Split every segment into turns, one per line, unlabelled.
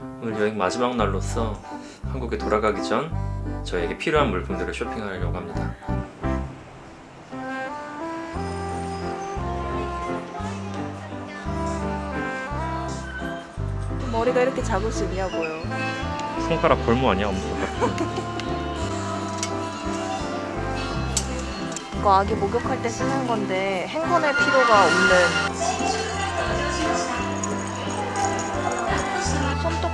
오늘 여행 마지막 날로서 한국에 돌아가기 전 저에게 필요한 물품들을 쇼핑하려고 합니다.
머리가 이렇게 작을 수 있냐고요.
손가락 골무 아니야? 엄지손가락.
이거 아기 목욕할 때 쓰는 건데 헹궈낼 필요가 없는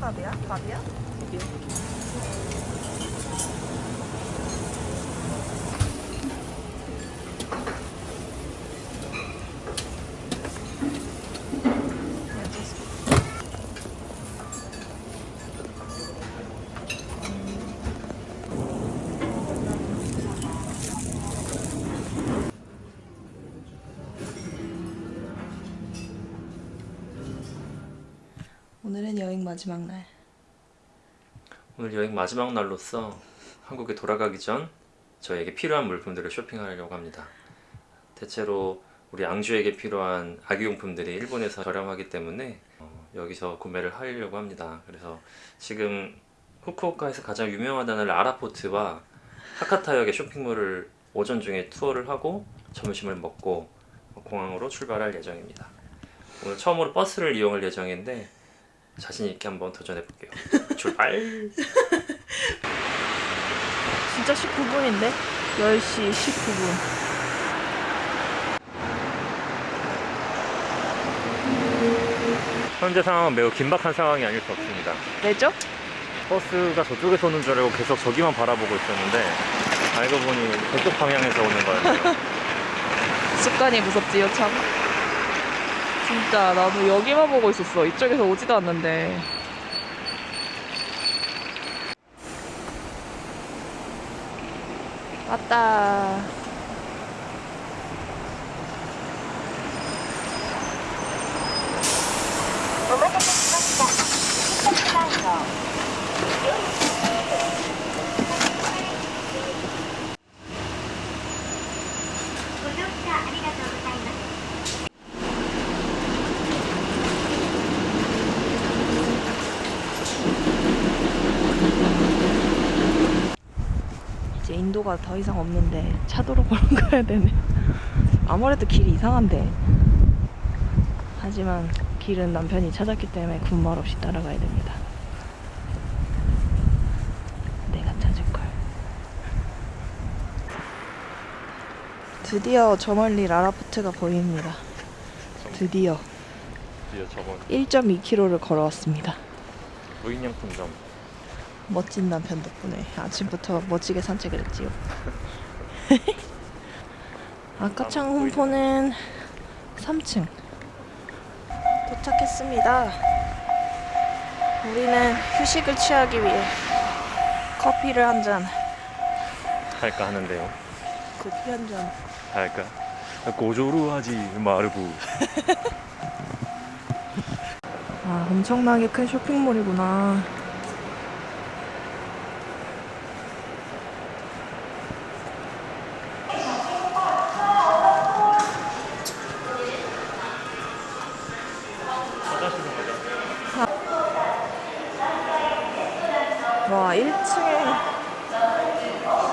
볶음밥이야? 밥이야? 오늘은 여행 마지막 날.
오늘 여행 마지막 날로서 한국에 돌아가기 전 저에게 필요한 물품들을 쇼핑하려고 합니다. 대체로 우리 양주에게 필요한 아기용품들이 일본에서 저렴하기 때문에 어, 여기서 구매를 하려고 합니다. 그래서 지금 후쿠오카에서 가장 유명하다는 라라포트와 하카타역의 쇼핑몰을 오전 중에 투어를 하고 점심을 먹고 공항으로 출발할 예정입니다. 오늘 처음으로 버스를 이용할 예정인데 자신 있게 한번 도전해 볼게요. 출발!
진짜 19분인데? 10시 19분.
현재 상황은 매우 긴박한 상황이 아닐 수 없습니다.
왜죠?
버스가 저쪽에서 오는 줄 알고 계속 저기만 바라보고 있었는데 알고 보니 저쪽 방향에서 오는 거였네요.
습관이 무섭지요, 참. 진짜 나도 여기만 보고 있었어. 이쪽에서 오지도 않는데. 왔다. 이제 인도가 더 이상 없는데 차도로 걸어가야 되네. 아무래도 길이 이상한데. 하지만 길은 남편이 찾았기 때문에 군말 없이 따라가야 됩니다. 내가 찾을 걸. 드디어 저 멀리 라라포트가 보입니다. 드디어
드디어 저건
1.2km를 걸어왔습니다.
무인양품점
멋진 남편 덕분에 아침부터 멋지게 산책을 했지요. 아까창 홍포는 3층 도착했습니다. 우리는 휴식을 취하기 위해 커피를 한 잔,
할까 하는데요.
커피 한 잔.
할까? 고조루하지 마르부
아, 엄청나게 큰 쇼핑몰이구나.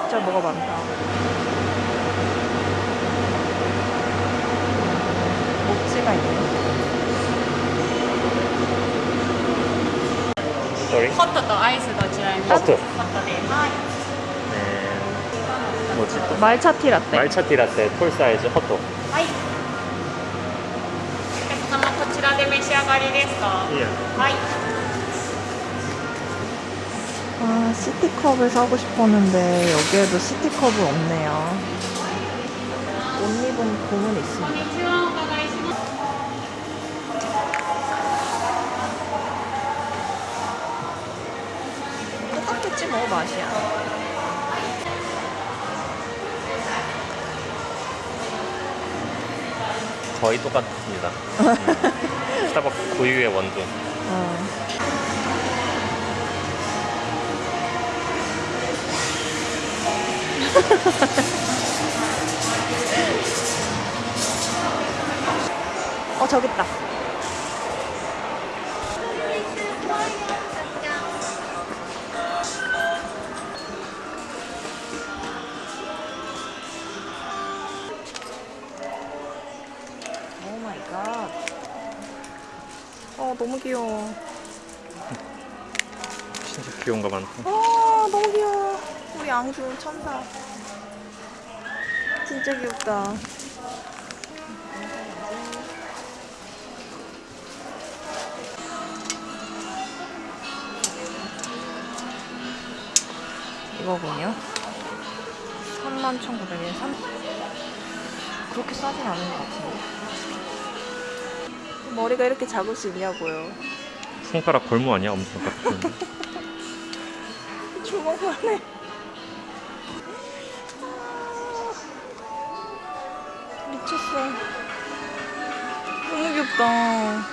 진짜 뭐가 많다. 목지가 있네.
Sorry?
ホットとアイスどちらに
호트
ホットではい
네 뭐지 또?
말차티 라떼.
말차티 라떼 톨 사이즈 호트
はいお客様こちらで召し上がりですか
예.
はい
아, 시티컵을 사고 싶었는데 여기에도 시티컵은 없네요. 옷 입은 곰은 있습니다. 똑같겠지 뭐 맛이야.
거의 똑같습니다. 음. 스타벅스 고유의 원두.
어. 어 저기 있다. 오 마이 갓. 어 너무 귀여워.
진짜 귀여운 거 많다.
아 너무 귀여워. 앙주 천사. 진짜 귀엽다. 이거군요. 31,900엔 3 그렇게 싸진 않은 것 같은데. 머리가 이렇게 작을 수 있냐고요.
손가락 골무 아니야? 엄청 같은.
주먹만해. 미쳤어. 너무 귀엽다.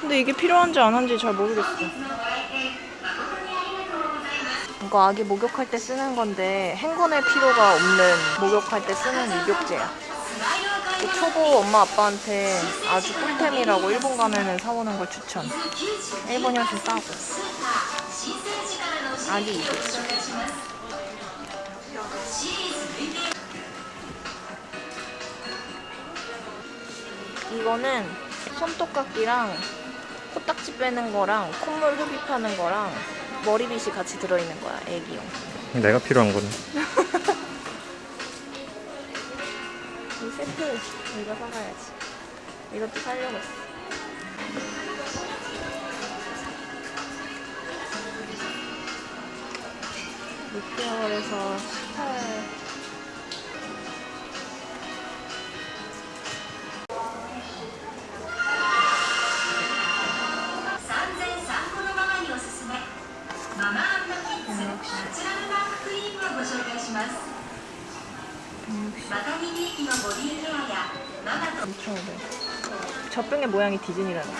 근데 이게 필요한지 안 한지 잘 모르겠어. 이거 아기 목욕할 때 쓰는 건데 헹궈낼 필요가 없는 목욕할 때 쓰는 입욕제야. 이거 초보 엄마 아빠한테 아주 꿀템이라고 일본 가면은 사오는 걸 추천. 일본이 훨씬 싸고. 아기 입욕제. 이거는 손톱깎이랑 코딱지 빼는 거랑 콧물 흡입하는 거랑 머리빗이 같이 들어있는 거야 애기용.
내가 필요한 거는.
이 세트 이거 사가야지. 이것도 사려고 했어. 육개월에서 18... 젖병의 모양이 디즈니라는 거.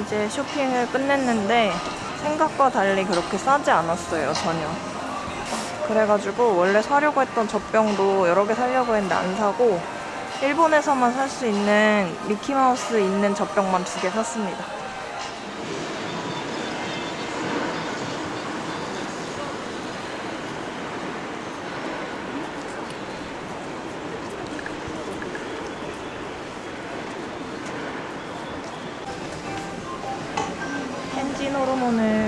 이제 쇼핑을 끝냈는데 생각과 달리 그렇게 싸지 않았어요 전혀 그래가지고 원래 사려고 했던 젖병도 여러 개 사려고 했는데 안 사고 일본에서만 살 수 있는 미키마우스 있는 젖병만 두 개 샀습니다. 엔진 호르몬을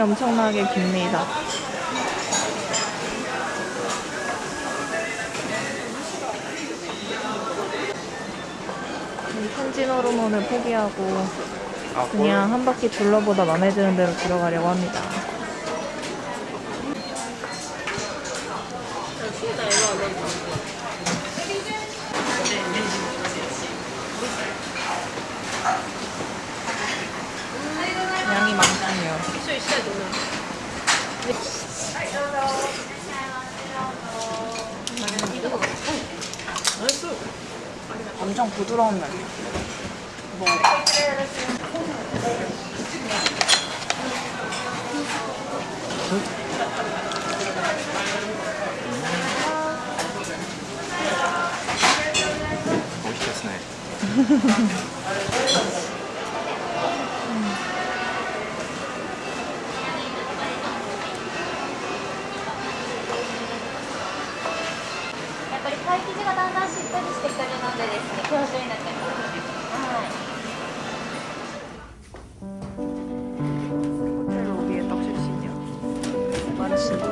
엄청나게 깁니다. 이 텐진 호르몬을 포기하고 그냥 한 바퀴 둘러보다 마음에 드는 대로 들어가려고 합니다. 많군요. 엄청 부드러운 면.
멋있겠네.
やっぱりパイ生地がだんだんしっとりしてくる podcast.